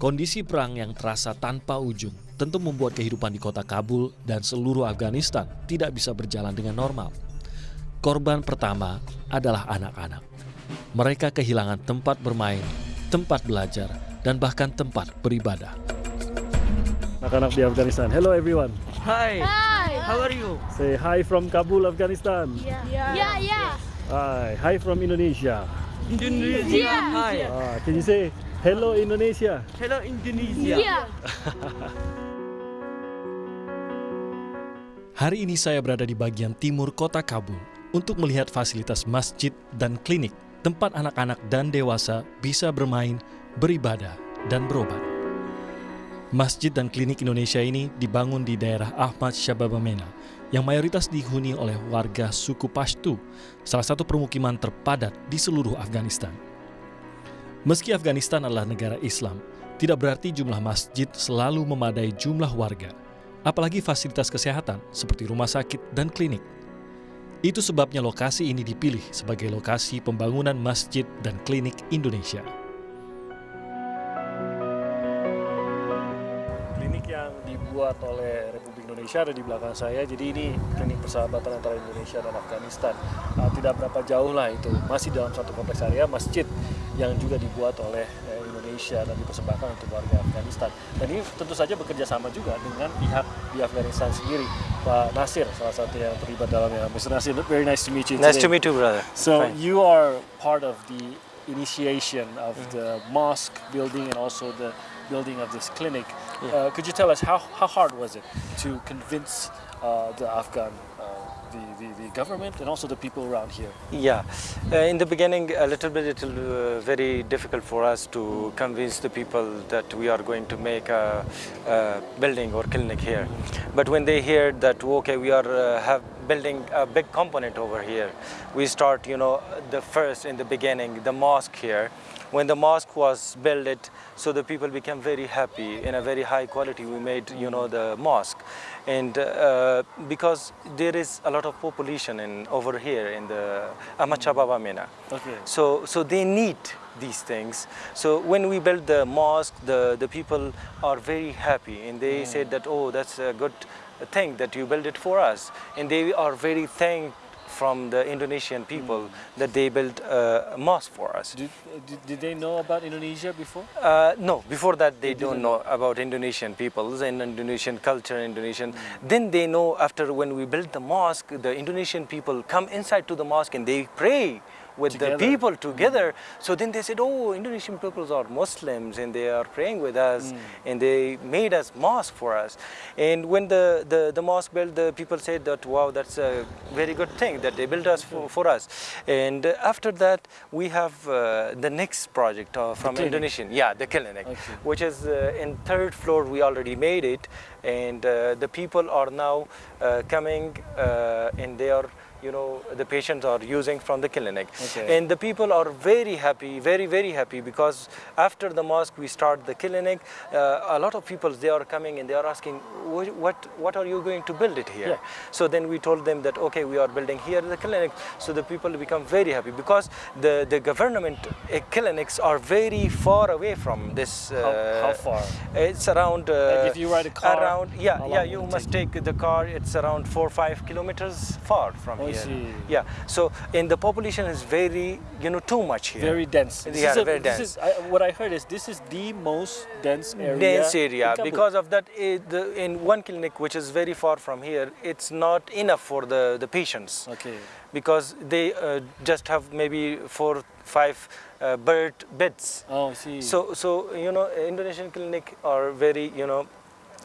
Kondisi perang yang terasa tanpa ujung tentu membuat kehidupan di kota Kabul dan seluruh Afghanistan tidak bisa berjalan dengan normal. Korban pertama adalah anak-anak. Mereka kehilangan tempat bermain, tempat belajar, dan bahkan tempat beribadah. Anak-anak di Afghanistan. Hello everyone. Hi. Hi. How are you? Say hi from Kabul, Afghanistan. Yeah. Yeah. Yeah. Hi. Hi from Indonesia. Indonesia. Yeah. Hi. Ah, can you say hello Indonesia? Hello Indonesia. Yeah. Hari ini saya berada di bagian timur kota Kabul untuk melihat fasilitas masjid dan klinik tempat anak-anak dan dewasa bisa bermain, beribadah, dan berobat. Masjid dan klinik Indonesia ini dibangun di daerah Ahmad Syababamena yang mayoritas dihuni oleh warga suku Pashtu, salah satu permukiman terpadat di seluruh Afghanistan. Meski Afghanistan adalah negara Islam, tidak berarti jumlah masjid selalu memadai jumlah warga, apalagi fasilitas kesehatan seperti rumah sakit dan klinik. Itu sebabnya lokasi ini dipilih sebagai lokasi pembangunan masjid dan klinik Indonesia. Klinik yang dibuat oleh Republik Indonesia ada di belakang saya. Jadi ini klinik persahabatan antara Indonesia dan Afghanistan. Ah, tidak berapa jauh lah itu. Masih dalam satu kompleks area masjid yang juga dibuat oleh eh, Indonesia dan dipersembahkan untuk warga Afghanistan. Dan ini tentu saja bekerja sama juga dengan pihak di Afghanistan sendiri. Pak Nasir salah satu yang terlibat dalamnya. Mr. Nasir, very nice to meet you Nice today. to meet you, brother. So Fine. you are part of the initiation of the mosque building and also the building of this clinic. Uh, could you tell us how, how hard was it to convince uh, the Afghan, uh, the, the, the government and also the people around here? Yeah, uh, in the beginning, a little bit, it will uh, very difficult for us to convince the people that we are going to make a, a building or clinic here. But when they hear that okay, we are uh, have building a big component over here, we start, you know, the first in the beginning, the mosque here. When the mosque was built, so the people became very happy in a very high quality. We made, you know, the mosque, and uh, because there is a lot of population in over here in the Ahmad Shah Baba Mena. Okay. So, so they need these things. So when we built the mosque, the, the people are very happy and they said that, oh, that's a good thing that you built it for us. And they are very thanked from the Indonesian people that they built a mosque for us. Did, did, they know about Indonesia before? Uh, no, before that they, didn't don't know about Indonesian peoples and Indonesian culture, Indonesian. Then they know after when we built the mosque, the Indonesian people come inside to the mosque and they pray with Together. the people together. So then they said, oh, Indonesian peoples are Muslims and they are praying with us and they made us mosque for us. And when the, the, the mosque built, the people said that, wow, that's a very good thing that they built us for, for us. And after that, we have uh, the next project uh, from. Indonesian. Yeah, the clinic, Okay. which is uh, in third floor. We already made it, and uh, the people are now uh, coming, uh, and they are. You know, the patients are using from the clinic, Okay. and the people are very happy, very very happy because after the mosque we start the clinic. Uh, a lot of people they are coming and they are asking, what what, are you going to build it here? Yeah. So then we told them that okay, we are building here the clinic. So the people become very happy because the the government uh, clinics are very far away from this. How, Uh, how far? It's around. Uh, Like if you ride a car, around yeah yeah you must take the car. It's around four or five kilometers far from Oh, I here. see. Yeah. So and the population is very you know too much here. Very dense. This Yeah, is a- very dense. Is, I, what I heard is this is the most dense area. dense area because of that eh, the, in one clinic which is very far from here it's not enough for the, the patients Okay. because they uh, just have maybe four five uh, bird beds Oh, I see. so so you know indonesian clinic are very you know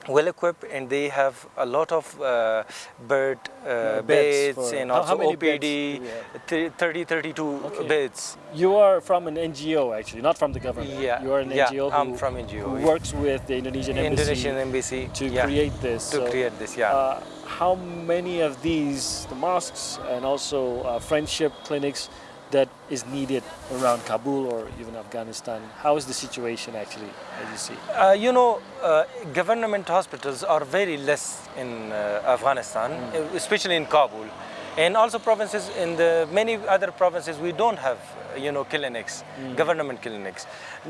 well equipped and they have a lot of uh, bird uh, beds beds, and also how many beds opd do we have? th- 30 32 Okay. beds You are from an NGO actually, not from the government. Yeah, You are an yeah, NGO I'm who, from NGO, who yeah. works with the Indonesian embassy indonesian embassy to yeah, create this. to So, create this yeah Uh, how many of these, the mosques and also uh, friendship clinics that is needed around Kabul or even Afghanistan? How is the situation actually, as you see? Uh, you know, uh, government hospitals are very less in uh, Afghanistan, Hmm. especially in Kabul. And also provinces in the many other provinces we don't have you know clinics, government clinics.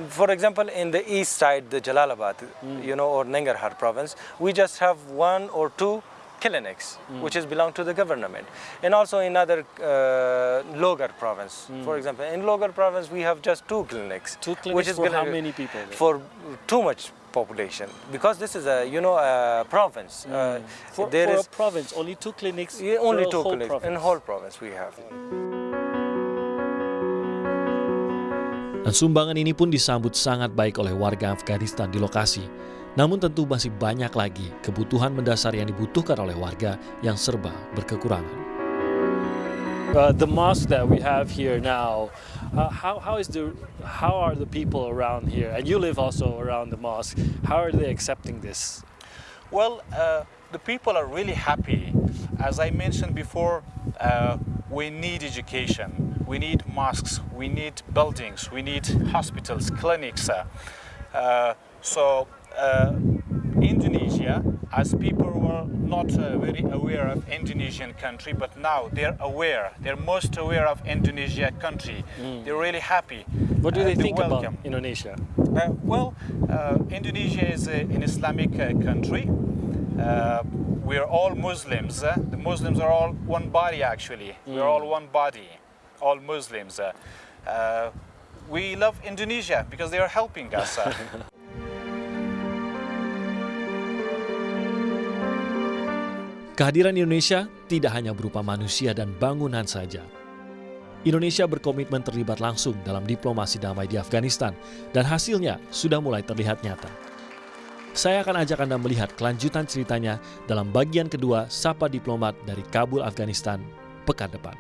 For example, in the east side, the Jalalabad, you know, or Nangarhar province, we just have one or two clinics, which is belong to the government. And also in other uh, Logar province, for example, in Logar province we have just two clinics. Two which clinics is for how many people then? For too much population, because this is a you know a province. Uh, For, there for is a province, only two clinics. yeah, only a two whole clinics in whole province we have. Dan sumbangan ini pun disambut sangat baik oleh warga Afghanistan di lokasi. Namun tentu masih banyak lagi kebutuhan mendasar yang dibutuhkan oleh warga yang serba berkekurangan. Uh, the mosque that we have here now, uh, how, how is the how are the people around here? And you live also around the mosque. How are they accepting this? Well, uh, the people are really happy. As I mentioned before, uh, we need education, we need mosques, we need buildings, we need hospitals, clinics. uh, uh, so, Indonesia, as people were not uh, very aware of Indonesian country, but now they're aware. They're most aware of Indonesia country. They're really happy. What do Uh, they think welcome. about Indonesia? Uh, well, uh, Indonesia is a, an Islamic uh, country. Uh, we're all Muslims. uh, the Muslims are all one body, actually. We're all one body, all Muslims. uh, uh, we love Indonesia because they are helping us. Kehadiran Indonesia tidak hanya berupa manusia dan bangunan saja. Indonesia berkomitmen terlibat langsung dalam diplomasi damai di Afghanistan dan hasilnya sudah mulai terlihat nyata. Saya akan ajak Anda melihat kelanjutan ceritanya dalam bagian kedua Sapa Diplomat dari Kabul, Afghanistan pekan depan.